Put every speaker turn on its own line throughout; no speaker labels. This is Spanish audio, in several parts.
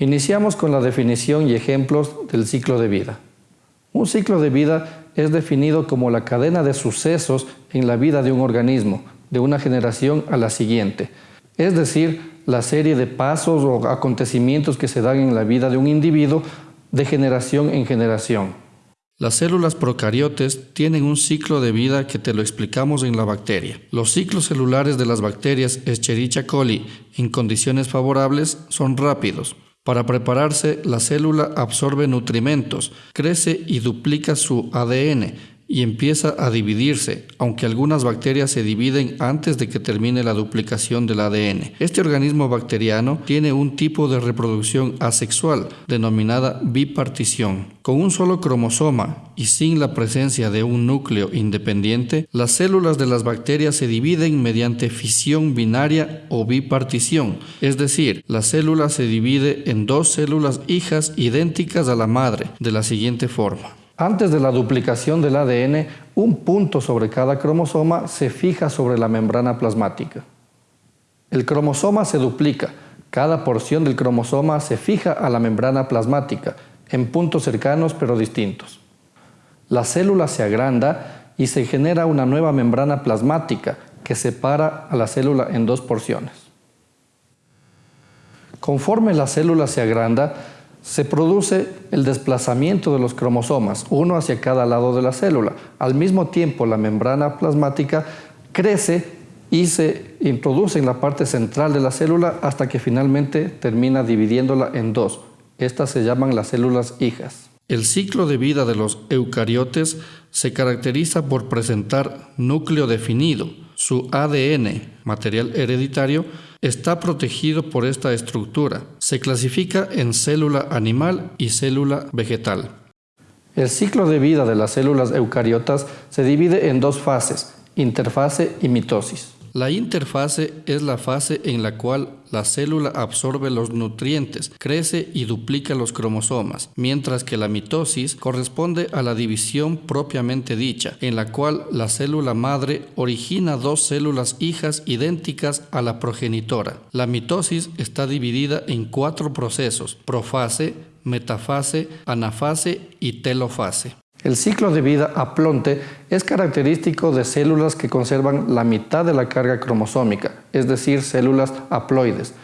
Iniciamos con la definición y ejemplos del ciclo de vida. Un ciclo de vida es definido como la cadena de sucesos en la vida de un organismo, de una generación a la siguiente, es decir, la serie de pasos o acontecimientos que se dan en la vida de un individuo de generación en generación. Las células procariotes tienen un ciclo de vida que te lo explicamos en la bacteria. Los ciclos celulares de las bacterias Escherichia coli en condiciones favorables son rápidos. Para prepararse, la célula absorbe nutrimentos, crece y duplica su ADN y empieza a dividirse, aunque algunas bacterias se dividen antes de que termine la duplicación del ADN. Este organismo bacteriano tiene un tipo de reproducción asexual, denominada bipartición. Con un solo cromosoma y sin la presencia de un núcleo independiente, las células de las bacterias se dividen mediante fisión binaria o bipartición, es decir, la célula se divide en dos células hijas idénticas a la madre, de la siguiente forma. Antes de la duplicación del ADN, un punto sobre cada cromosoma se fija sobre la membrana plasmática. El cromosoma se duplica. Cada porción del cromosoma se fija a la membrana plasmática, en puntos cercanos pero distintos. La célula se agranda y se genera una nueva membrana plasmática que separa a la célula en dos porciones. Conforme la célula se agranda, se produce el desplazamiento de los cromosomas, uno hacia cada lado de la célula. Al mismo tiempo, la membrana plasmática crece y se introduce en la parte central de la célula hasta que finalmente termina dividiéndola en dos. Estas se llaman las células hijas. El ciclo de vida de los eucariotes se caracteriza por presentar núcleo definido. Su ADN, material hereditario, está protegido por esta estructura. Se clasifica en célula animal y célula vegetal. El ciclo de vida de las células eucariotas se divide en dos fases, interfase y mitosis. La interfase es la fase en la cual la célula absorbe los nutrientes, crece y duplica los cromosomas, mientras que la mitosis corresponde a la división propiamente dicha, en la cual la célula madre origina dos células hijas idénticas a la progenitora. La mitosis está dividida en cuatro procesos, profase, metafase, anafase y telofase. El ciclo de vida aplonte es característico de células que conservan la mitad de la carga cromosómica, es decir, células haploides.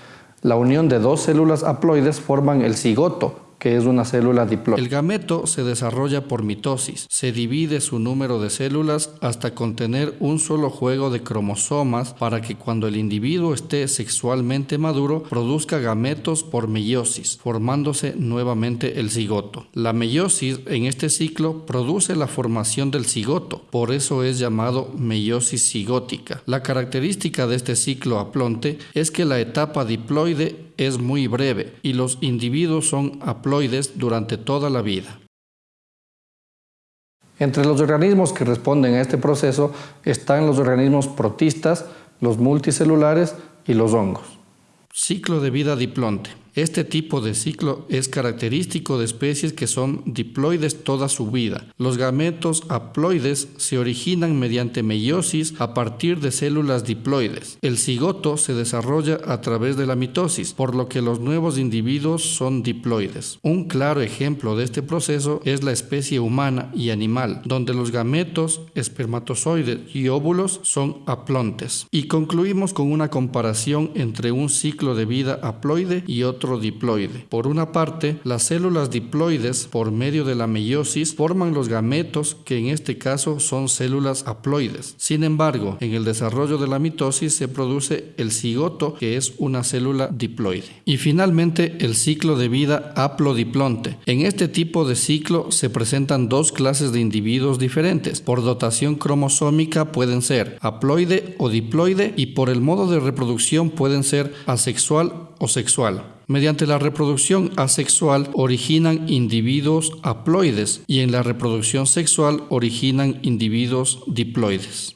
La unión de dos células haploides forman el cigoto, es una célula. El gameto se desarrolla por mitosis. Se divide su número de células hasta contener un solo juego de cromosomas para que cuando el individuo esté sexualmente maduro produzca gametos por meiosis, formándose nuevamente el cigoto. La meiosis en este ciclo produce la formación del cigoto, por eso es llamado meiosis cigótica. La característica de este ciclo aplonte es que la etapa diploide es muy breve y los individuos son haploides durante toda la vida. Entre los organismos que responden a este proceso están los organismos protistas, los multicelulares y los hongos. Ciclo de vida diplonte. Este tipo de ciclo es característico de especies que son diploides toda su vida. Los gametos haploides se originan mediante meiosis a partir de células diploides. El cigoto se desarrolla a través de la mitosis, por lo que los nuevos individuos son diploides. Un claro ejemplo de este proceso es la especie humana y animal, donde los gametos, espermatozoides y óvulos son haplontes. Y concluimos con una comparación entre un ciclo de vida haploide y otro diploide. Por una parte, las células diploides, por medio de la meiosis, forman los gametos, que en este caso son células haploides. Sin embargo, en el desarrollo de la mitosis se produce el cigoto, que es una célula diploide. Y finalmente, el ciclo de vida haplodiplonte. En este tipo de ciclo se presentan dos clases de individuos diferentes. Por dotación cromosómica pueden ser haploide o diploide y por el modo de reproducción pueden ser asexual o sexual. Mediante la reproducción asexual originan individuos haploides y en la reproducción sexual originan individuos diploides.